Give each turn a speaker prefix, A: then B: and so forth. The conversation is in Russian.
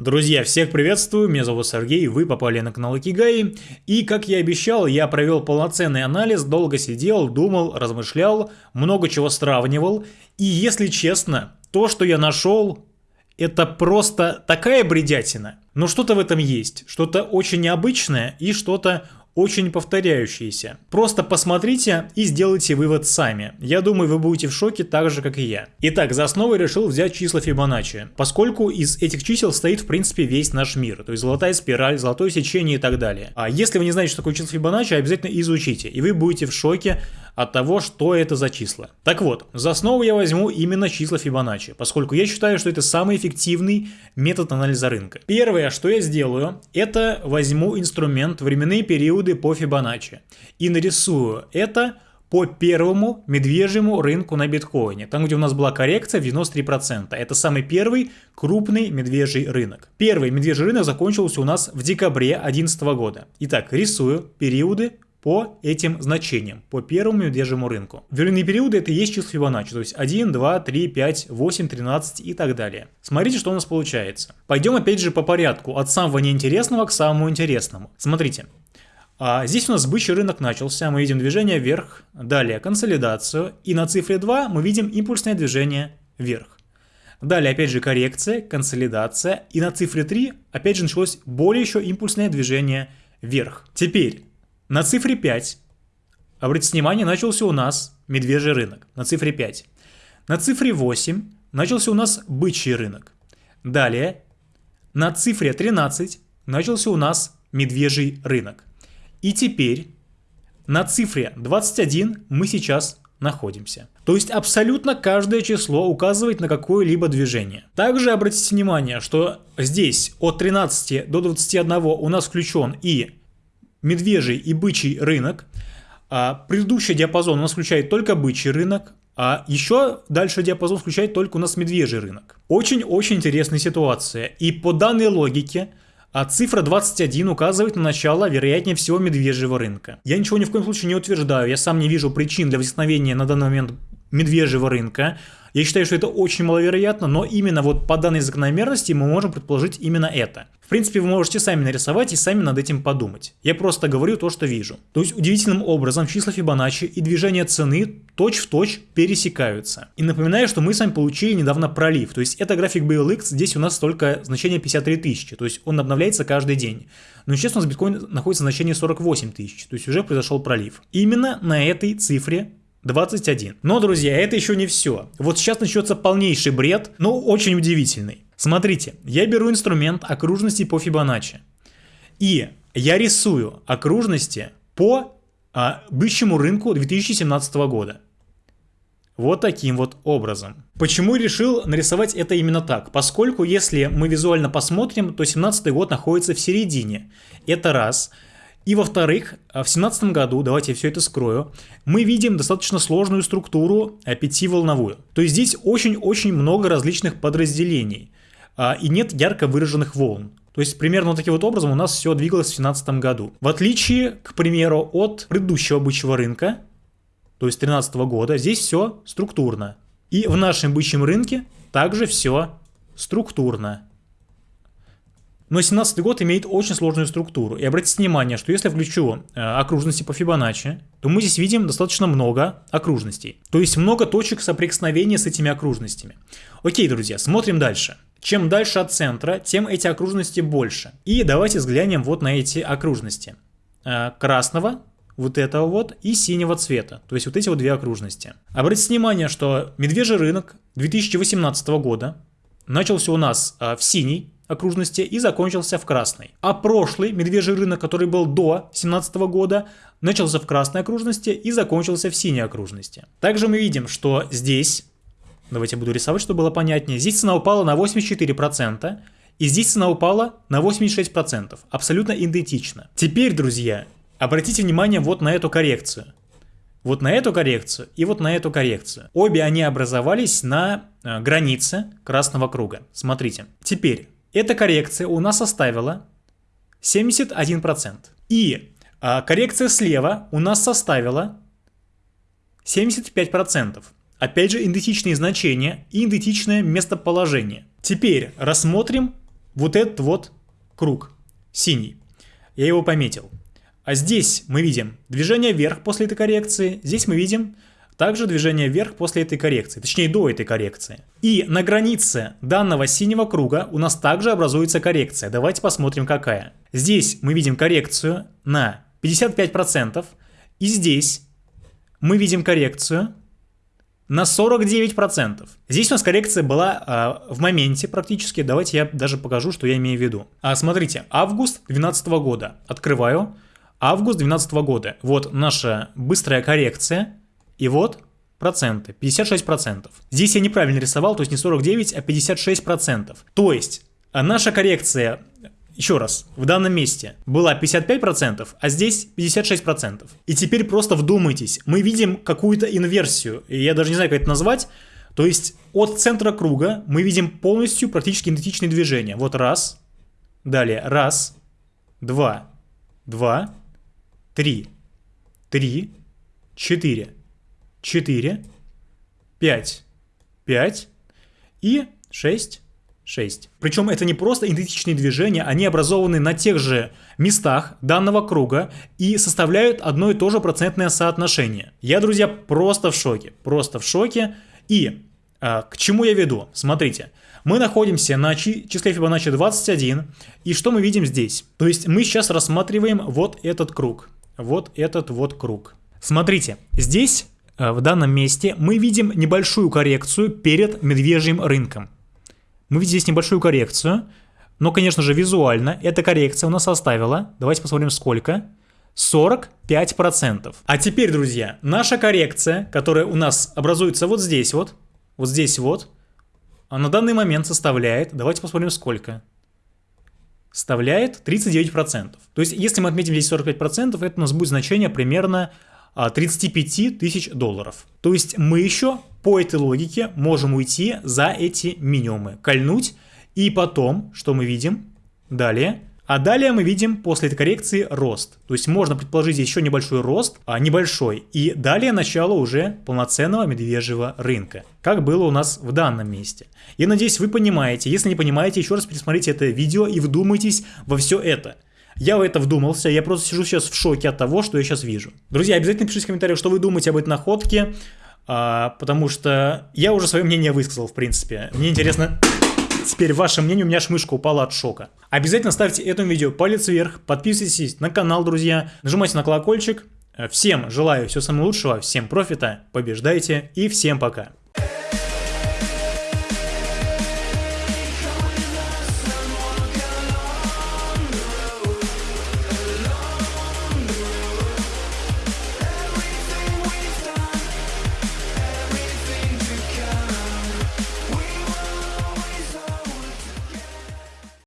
A: Друзья, всех приветствую, меня зовут Сергей, вы попали на канал Икигай, и как я обещал, я провел полноценный анализ, долго сидел, думал, размышлял, много чего сравнивал, и если честно, то, что я нашел, это просто такая бредятина, но что-то в этом есть, что-то очень необычное и что-то очень повторяющиеся. Просто посмотрите и сделайте вывод сами. Я думаю, вы будете в шоке так же, как и я. Итак, за основу решил взять числа Фибоначчи, поскольку из этих чисел стоит в принципе весь наш мир, то есть золотая спираль, золотое сечение и так далее. А если вы не знаете, что такое число Фибоначчи, обязательно изучите, и вы будете в шоке от того, что это за числа. Так вот, за основу я возьму именно числа Фибоначчи, поскольку я считаю, что это самый эффективный метод анализа рынка. Первое, что я сделаю, это возьму инструмент временные периоды по Фибоначчи и нарисую это по первому медвежьему рынку на биткоине, там где у нас была коррекция в 93%. Это самый первый крупный медвежий рынок. Первый медвежий рынок закончился у нас в декабре 2011 года. Итак, рисую периоды по этим значениям, по первому медвежьему рынку. Временные периоды это и есть число Фибоначчи, то есть 1, 2, 3, 5, 8, 13 и так далее. Смотрите, что у нас получается. Пойдем опять же по порядку, от самого неинтересного к самому интересному. Смотрите, а здесь у нас бычий рынок начался, мы видим движение вверх, далее консолидацию, и на цифре 2 мы видим импульсное движение вверх. Далее опять же коррекция, консолидация, и на цифре 3 опять же началось более еще импульсное движение вверх. Теперь на цифре 5, обратите внимание, начался у нас медвежий рынок. На цифре 5. На цифре 8 начался у нас бычий рынок. Далее, на цифре 13 начался у нас медвежий рынок. И теперь на цифре 21 мы сейчас находимся. То есть абсолютно каждое число указывает на какое-либо движение. Также обратите внимание, что здесь от 13 до 21 у нас включен и медвежий и бычий рынок. А предыдущий диапазон у нас включает только бычий рынок, а еще дальше диапазон включает только у нас медвежий рынок. Очень-очень интересная ситуация. И по данной логике а цифра 21 указывает на начало, вероятнее всего, медвежьего рынка. Я ничего ни в коем случае не утверждаю, я сам не вижу причин для возникновения на данный момент медвежьего рынка. Я считаю, что это очень маловероятно, но именно вот по данной закономерности мы можем предположить именно это. В принципе, вы можете сами нарисовать и сами над этим подумать. Я просто говорю то, что вижу. То есть удивительным образом числа Фибоначчи и движение цены точь-в-точь точь пересекаются. И напоминаю, что мы с вами получили недавно пролив. То есть это график BLX, здесь у нас только значение 53 тысячи. То есть он обновляется каждый день. Но сейчас у нас биткоин находится на значении 48 тысяч. То есть уже произошел пролив. Именно на этой цифре 21. Но, друзья, это еще не все. Вот сейчас начнется полнейший бред, но очень удивительный. Смотрите, я беру инструмент окружности по Фибоначчи. И я рисую окружности по а, бычьему рынку 2017 года. Вот таким вот образом. Почему решил нарисовать это именно так? Поскольку если мы визуально посмотрим, то 17 год находится в середине. Это раз. И во-вторых, в 2017 году, давайте я все это скрою, мы видим достаточно сложную структуру э, пятиволновую. То есть здесь очень-очень много различных подразделений а, и нет ярко выраженных волн. То есть примерно таким вот образом у нас все двигалось в 2017 году. В отличие, к примеру, от предыдущего бычьего рынка, то есть 2013 года, здесь все структурно. И в нашем бычьем рынке также все структурно. Но 17 год имеет очень сложную структуру. И обратите внимание, что если включу э, окружности по Фибоначчи, то мы здесь видим достаточно много окружностей. То есть много точек соприкосновения с этими окружностями. Окей, друзья, смотрим дальше. Чем дальше от центра, тем эти окружности больше. И давайте взглянем вот на эти окружности. Э, красного, вот этого вот, и синего цвета. То есть вот эти вот две окружности. Обратите внимание, что медвежий рынок 2018 года начался у нас э, в синий, окружности и закончился в красной. А прошлый медвежий рынок, который был до 2017 года, начался в красной окружности и закончился в синей окружности. Также мы видим, что здесь, давайте буду рисовать, чтобы было понятнее, здесь цена упала на 84%, и здесь цена упала на 86%, абсолютно идентично. Теперь, друзья, обратите внимание вот на эту коррекцию. Вот на эту коррекцию и вот на эту коррекцию. Обе они образовались на э, границе красного круга. Смотрите. Теперь эта коррекция у нас составила 71%. И а, коррекция слева у нас составила 75%. Опять же, идентичные значения и идентичное местоположение. Теперь рассмотрим вот этот вот круг синий. Я его пометил. А здесь мы видим движение вверх после этой коррекции. Здесь мы видим также движение вверх после этой коррекции, точнее до этой коррекции. И на границе данного синего круга у нас также образуется коррекция. Давайте посмотрим какая. Здесь мы видим коррекцию на 55%. И здесь мы видим коррекцию на 49%. Здесь у нас коррекция была э, в моменте практически. Давайте я даже покажу, что я имею в виду. А, смотрите, август 2012 года. Открываю. Август 2012 года. Вот наша быстрая коррекция. И вот проценты, 56%. Здесь я неправильно рисовал, то есть не 49, а 56%. То есть а наша коррекция, еще раз, в данном месте была 55%, а здесь 56%. И теперь просто вдумайтесь, мы видим какую-то инверсию, и я даже не знаю, как это назвать, то есть от центра круга мы видим полностью практически идентичные движения. Вот раз, далее раз, два, два, три, три, четыре. 4, 5, 5 и 6, 6. Причем это не просто идентичные движения, они образованы на тех же местах данного круга и составляют одно и то же процентное соотношение. Я, друзья, просто в шоке, просто в шоке. И а, к чему я веду? Смотрите, мы находимся на числе Фибоначчи 21, и что мы видим здесь? То есть мы сейчас рассматриваем вот этот круг, вот этот вот круг. Смотрите, здесь Э, в данном месте мы видим небольшую коррекцию перед медвежьим рынком. Мы видим здесь небольшую коррекцию, но, конечно же, визуально эта коррекция у нас составила, давайте посмотрим сколько, 45%. А теперь, друзья, наша коррекция, которая у нас образуется вот здесь вот, вот здесь вот, на данный момент составляет, давайте посмотрим сколько, составляет 39%. То есть, если мы отметим здесь 45%, это у нас будет значение примерно 35 а, тысяч долларов. То есть мы еще по этой логике можем уйти за эти минимумы, кольнуть, и потом, что мы видим? Далее. А далее мы видим после этой коррекции рост. То есть можно предположить еще небольшой рост, а небольшой. И далее начало уже полноценного медвежьего рынка, как было у нас в данном месте. Я надеюсь, вы понимаете. Если не понимаете, еще раз пересмотрите это видео и вдумайтесь во все это. Я в это вдумался, я просто сижу сейчас в шоке от того, что я сейчас вижу. Друзья, обязательно пишите в комментариях, что вы думаете об этой находке, а, потому что я уже свое мнение высказал, в принципе. Мне интересно... Теперь ваше мнение, у меня аж мышка упала от шока. Обязательно ставьте этому видео палец вверх, подписывайтесь на канал, друзья, нажимайте на колокольчик. Всем желаю всего самого лучшего, всем профита, побеждайте и всем пока.